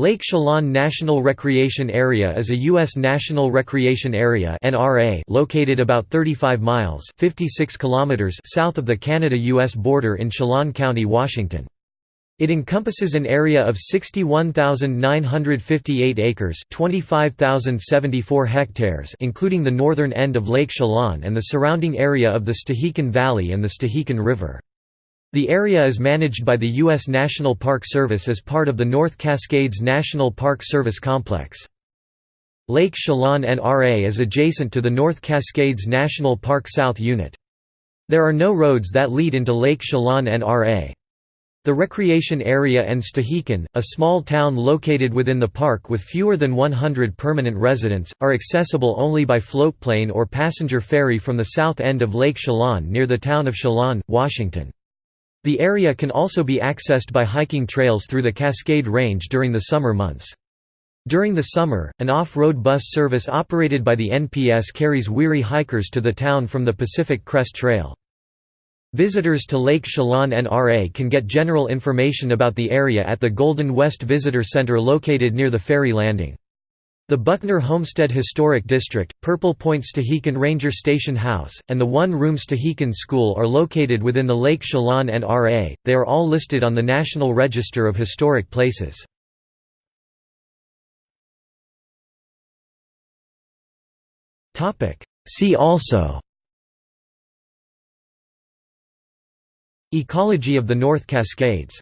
Lake Chelan National Recreation Area is a U.S. National Recreation Area located about 35 miles 56 kilometers south of the Canada-U.S. border in Chelan County, Washington. It encompasses an area of 61,958 acres 25,074 hectares including the northern end of Lake Chelan and the surrounding area of the Stehekin Valley and the Stehekin River. The area is managed by the U.S. National Park Service as part of the North Cascades National Park Service Complex. Lake Chelan NRA is adjacent to the North Cascades National Park South Unit. There are no roads that lead into Lake Chelan NRA. The recreation area and Stehekin, a small town located within the park with fewer than 100 permanent residents, are accessible only by floatplane or passenger ferry from the south end of Lake Chelan near the town of Chelan, Washington. The area can also be accessed by hiking trails through the Cascade Range during the summer months. During the summer, an off-road bus service operated by the NPS carries weary hikers to the town from the Pacific Crest Trail. Visitors to Lake Chelan NRA can get general information about the area at the Golden West Visitor Center located near the ferry landing. The Buckner Homestead Historic District, Purple Point Stehekin Ranger Station House, and the one-room Stehekin School are located within the Lake Chelan NRA, they are all listed on the National Register of Historic Places. See also Ecology of the North Cascades